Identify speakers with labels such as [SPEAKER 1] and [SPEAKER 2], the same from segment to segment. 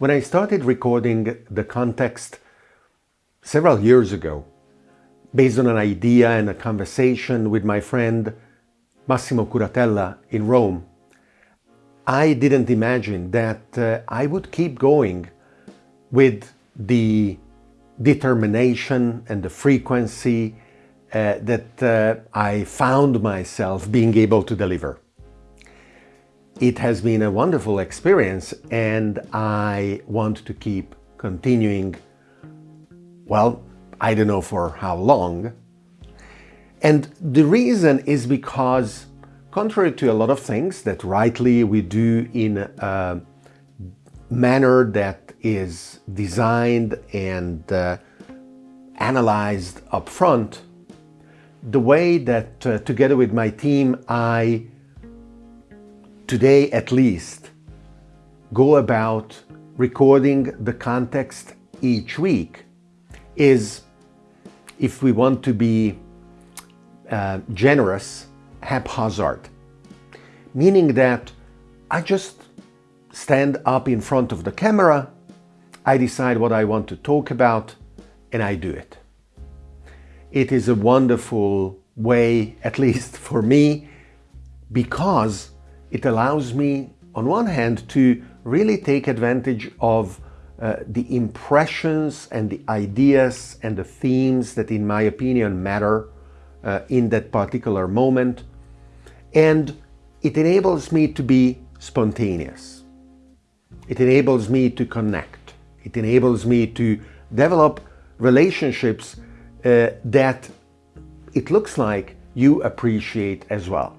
[SPEAKER 1] When I started recording the context several years ago, based on an idea and a conversation with my friend Massimo Curatella in Rome, I didn't imagine that uh, I would keep going with the determination and the frequency uh, that uh, I found myself being able to deliver. It has been a wonderful experience and I want to keep continuing, well, I don't know for how long. And the reason is because contrary to a lot of things that rightly we do in a manner that is designed and uh, analyzed up front, the way that uh, together with my team I today at least, go about recording the context each week is, if we want to be uh, generous, haphazard. Meaning that I just stand up in front of the camera, I decide what I want to talk about, and I do it. It is a wonderful way, at least for me, because it allows me, on one hand, to really take advantage of uh, the impressions and the ideas and the themes that, in my opinion, matter uh, in that particular moment. And it enables me to be spontaneous. It enables me to connect. It enables me to develop relationships uh, that it looks like you appreciate as well.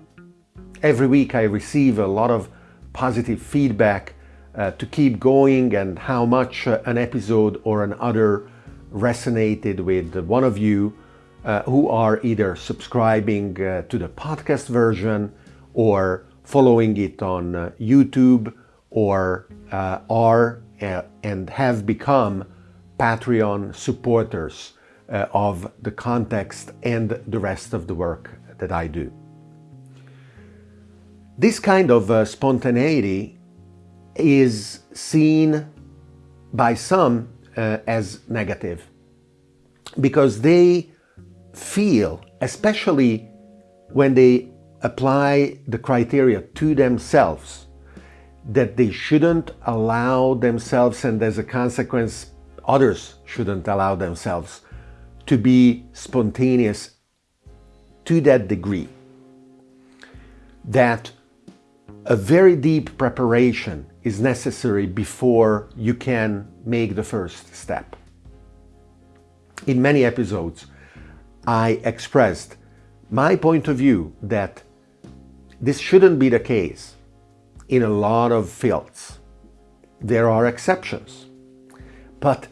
[SPEAKER 1] Every week I receive a lot of positive feedback uh, to keep going and how much uh, an episode or another resonated with one of you uh, who are either subscribing uh, to the podcast version or following it on uh, YouTube or uh, are and have become Patreon supporters of the context and the rest of the work that I do. This kind of uh, spontaneity is seen by some uh, as negative because they feel, especially when they apply the criteria to themselves, that they shouldn't allow themselves and as a consequence others shouldn't allow themselves to be spontaneous to that degree. That a very deep preparation is necessary before you can make the first step. In many episodes, I expressed my point of view that this shouldn't be the case in a lot of fields. There are exceptions. But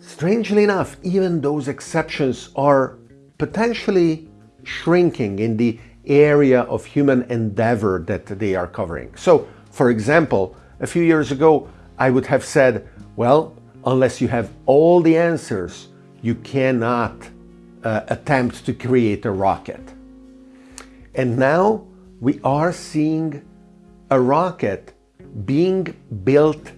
[SPEAKER 1] strangely enough, even those exceptions are potentially shrinking in the area of human endeavor that they are covering. So, for example, a few years ago, I would have said, well, unless you have all the answers, you cannot uh, attempt to create a rocket. And now we are seeing a rocket being built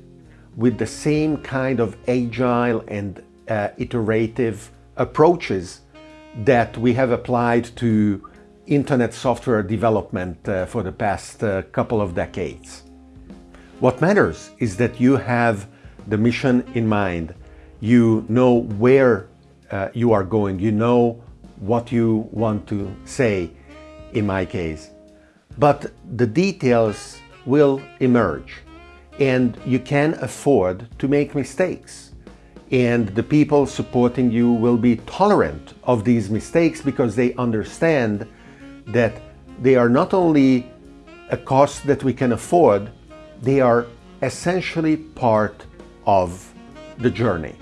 [SPEAKER 1] with the same kind of agile and uh, iterative approaches that we have applied to internet software development uh, for the past uh, couple of decades. What matters is that you have the mission in mind. You know where uh, you are going. You know what you want to say, in my case. But the details will emerge and you can afford to make mistakes. And the people supporting you will be tolerant of these mistakes because they understand that they are not only a cost that we can afford, they are essentially part of the journey.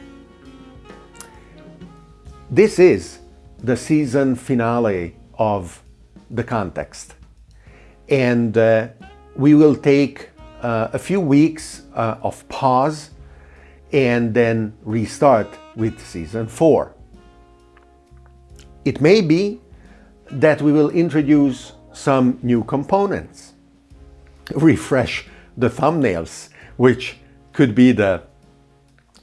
[SPEAKER 1] This is the season finale of the context. And uh, we will take uh, a few weeks uh, of pause and then restart with season four. It may be that we will introduce some new components, refresh the thumbnails, which could be the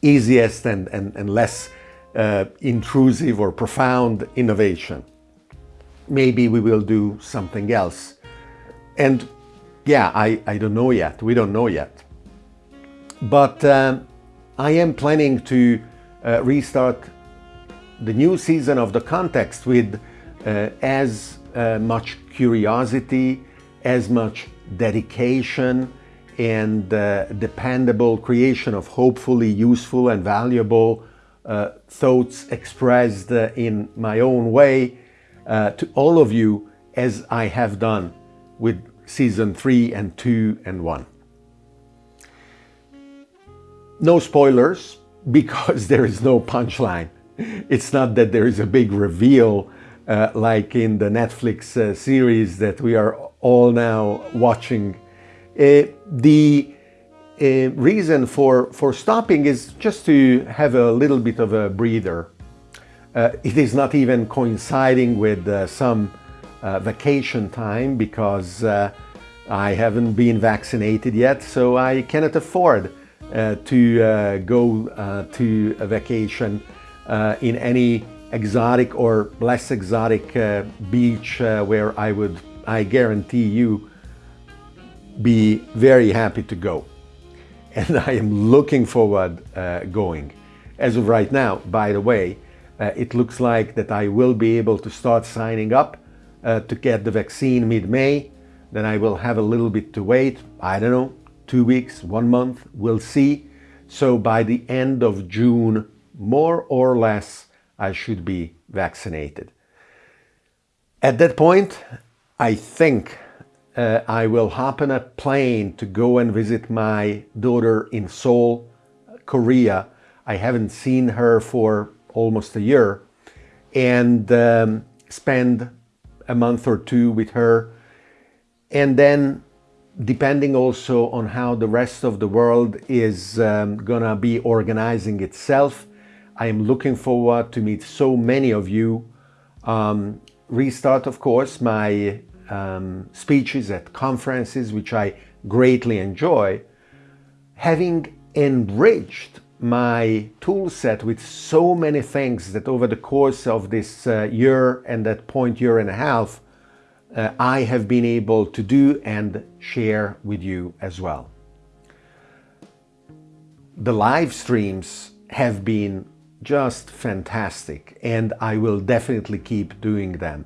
[SPEAKER 1] easiest and, and, and less uh, intrusive or profound innovation. Maybe we will do something else. And yeah, I, I don't know yet. We don't know yet. But um, I am planning to uh, restart the new season of the context with as uh, much curiosity, as much dedication, and uh, dependable creation of hopefully useful and valuable uh, thoughts expressed uh, in my own way uh, to all of you as I have done with season 3 and 2 and 1. No spoilers because there is no punchline. It's not that there is a big reveal uh, like in the Netflix uh, series that we are all now watching. Uh, the uh, reason for, for stopping is just to have a little bit of a breather. Uh, it is not even coinciding with uh, some vacation time because I haven't been vaccinated yet, so I cannot afford to go to a vacation in any exotic or less exotic beach where I would, I guarantee you, be very happy to go. And I am looking forward uh, going. As of right now, by the way, uh, it looks like that I will be able to start signing up uh, to get the vaccine mid-May then I will have a little bit to wait. I don't know, two weeks, one month, we'll see. So by the end of June, more or less, I should be vaccinated. At that point, I think uh, I will hop on a plane to go and visit my daughter in Seoul, Korea. I haven't seen her for almost a year and um, spend a month or two with her and then depending also on how the rest of the world is um, gonna be organizing itself, I am looking forward to meet so many of you. Um, restart, of course, my um, speeches at conferences, which I greatly enjoy. Having enriched my tool set with so many things that over the course of this uh, year and that point year and a half, uh, I have been able to do and share with you as well. The live streams have been just fantastic and I will definitely keep doing them.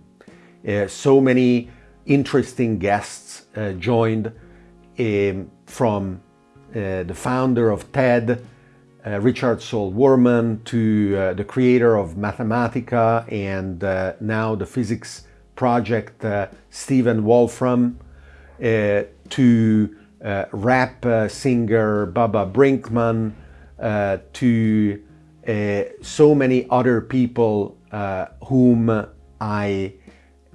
[SPEAKER 1] Uh, so many interesting guests uh, joined um, from uh, the founder of TED, uh, Richard Saul Wurman, to uh, the creator of Mathematica and now the physics project uh, Stephen Wolfram uh, to uh, rap singer Baba Brinkman to so many other people whom I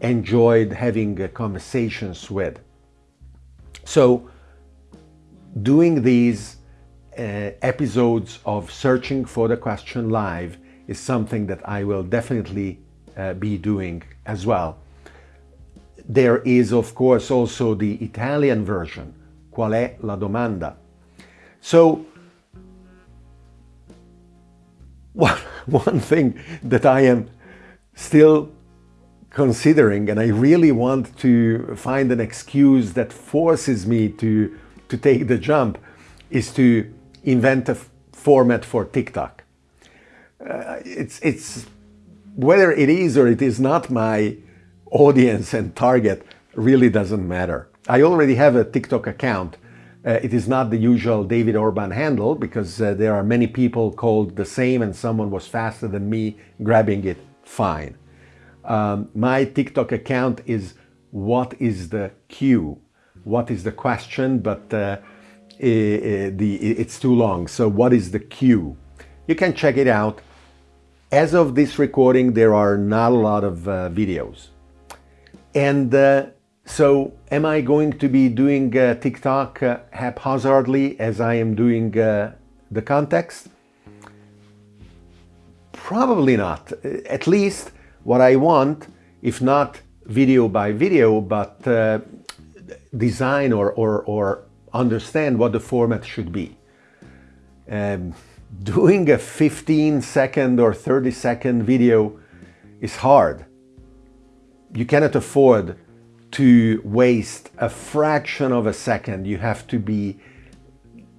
[SPEAKER 1] enjoyed having conversations with. So doing these uh, episodes of Searching for the Question Live is something that I will definitely uh, be doing as well. There is, of course, also the Italian version, Qual è la domanda? So, one, one thing that I am still considering, and I really want to find an excuse that forces me to, to take the jump, is to invent a format for TikTok. Uh, it's, it's whether it is or it is not my audience and target really doesn't matter. I already have a TikTok account. Uh, it is not the usual David Orban handle because uh, there are many people called the same and someone was faster than me grabbing it, fine. Um, my TikTok account is what is the cue? What is the question? But uh, the, it's too long. So what is the cue? You can check it out. As of this recording, there are not a lot of uh, videos. And uh, so am I going to be doing uh, TikTok uh, haphazardly as I am doing uh, the context? Probably not. At least what I want, if not video by video, but uh, design or, or, or understand what the format should be. Um, doing a 15 second or 30 second video is hard. You cannot afford to waste a fraction of a second. You have to be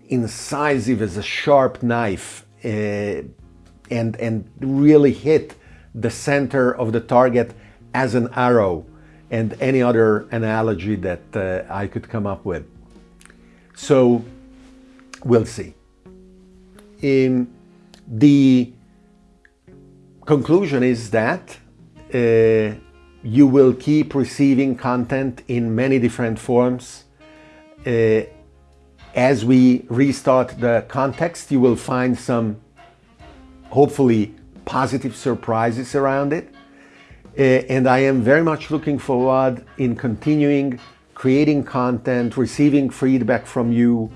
[SPEAKER 1] incisive as a sharp knife uh, and, and really hit the center of the target as an arrow and any other analogy that uh, I could come up with. So we'll see. In the conclusion is that uh, you will keep receiving content in many different forms. Uh, as we restart the context, you will find some hopefully positive surprises around it. Uh, and I am very much looking forward in continuing creating content, receiving feedback from you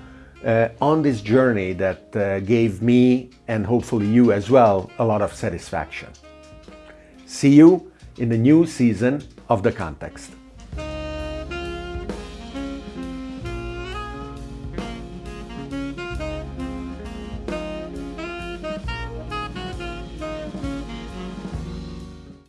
[SPEAKER 1] uh, on this journey that uh, gave me and hopefully you as well a lot of satisfaction. See you in the new season of The Context.